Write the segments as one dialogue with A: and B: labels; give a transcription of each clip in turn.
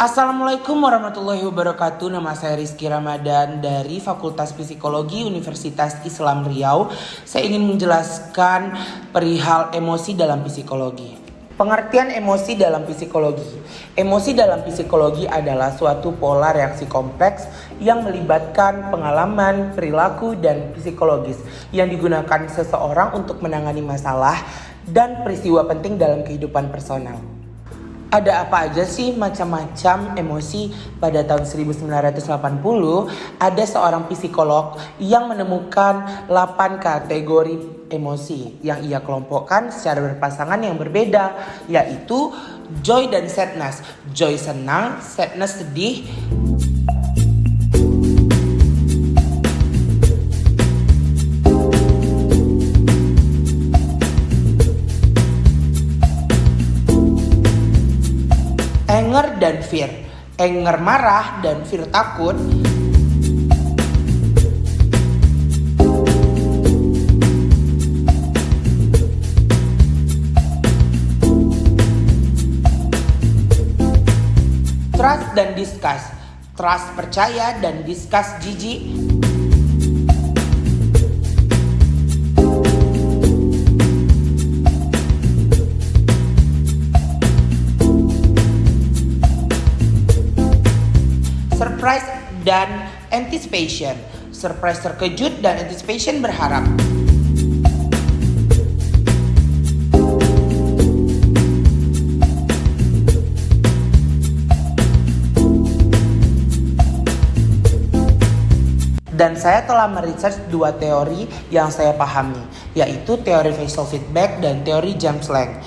A: Assalamualaikum warahmatullahi wabarakatuh. Nama saya Rizky Ramadan dari Fakultas Psikologi Universitas Islam Riau. Saya ingin menjelaskan perihal emosi dalam psikologi. Pengertian emosi dalam psikologi. Emosi dalam psikologi adalah suatu pola reaksi kompleks yang melibatkan pengalaman, perilaku, dan psikologis yang digunakan seseorang untuk menangani masalah dan peristiwa penting dalam kehidupan personal. Ada apa aja sih macam-macam emosi pada tahun 1980 ada seorang psikolog yang menemukan 8 kategori emosi yang ia kelompokkan secara berpasangan yang berbeda yaitu joy dan sadness. Joy senang, sadness sedih, anger dan fear. Anger marah dan fear takut. Trust dan discuss. Trust percaya dan discuss jijik. Dan anticipation. Surprise terkejut dan anticipation berharap. Dan saya telah meresearch dua teori yang saya pahami, yaitu teori facial feedback dan teori James Lang.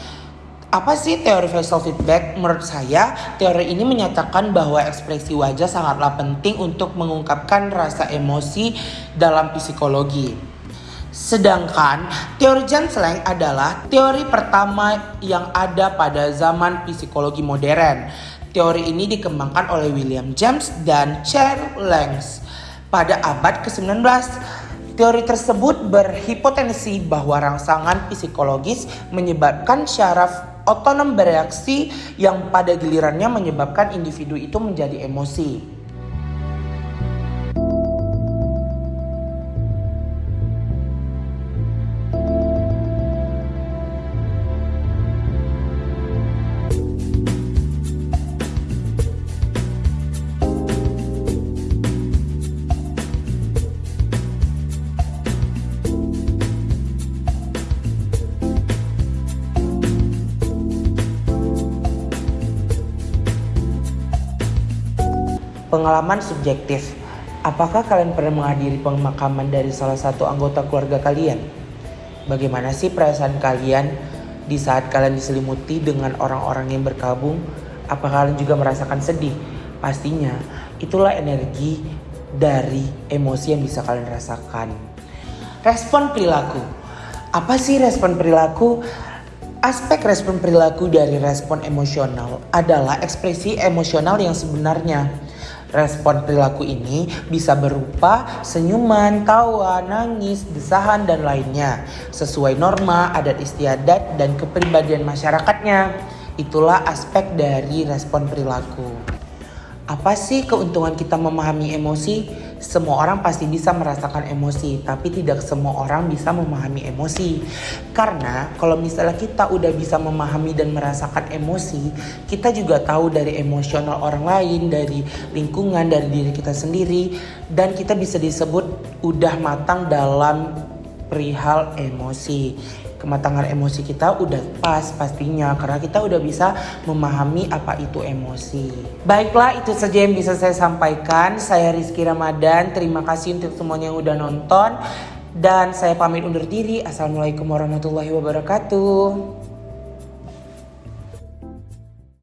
A: Apa sih teori facial feedback? Menurut saya, teori ini menyatakan bahwa ekspresi wajah sangatlah penting untuk mengungkapkan rasa emosi dalam psikologi. Sedangkan teori James Lang adalah teori pertama yang ada pada zaman psikologi modern. Teori ini dikembangkan oleh William James dan Charles Langs pada abad ke-19. Teori tersebut berhipotensi bahwa rangsangan psikologis menyebabkan syaraf otonom bereaksi yang pada gilirannya menyebabkan individu itu menjadi emosi. Pengalaman subjektif. Apakah kalian pernah menghadiri pemakaman dari salah satu anggota keluarga kalian? Bagaimana sih perasaan kalian di saat kalian diselimuti dengan orang-orang yang berkabung? Apakah kalian juga merasakan sedih? Pastinya, itulah energi dari emosi yang bisa kalian rasakan. Respon perilaku. Apa sih respon perilaku? Aspek respon perilaku dari respon emosional adalah ekspresi emosional yang sebenarnya Respon perilaku ini bisa berupa senyuman, tawa, nangis, desahan, dan lainnya. Sesuai norma, adat istiadat, dan kepribadian masyarakatnya. Itulah aspek dari respon perilaku. Apa sih keuntungan kita memahami emosi? Semua orang pasti bisa merasakan emosi, tapi tidak semua orang bisa memahami emosi. Karena kalau misalnya kita udah bisa memahami dan merasakan emosi, kita juga tahu dari emosional orang lain, dari lingkungan, dari diri kita sendiri, dan kita bisa disebut udah matang dalam perihal emosi kematangan emosi kita udah pas pastinya karena kita udah bisa memahami apa itu emosi. Baiklah itu saja yang bisa saya sampaikan. Saya Rizky Ramadan. Terima kasih untuk semuanya yang udah nonton dan saya pamit undur diri. Assalamualaikum warahmatullahi wabarakatuh.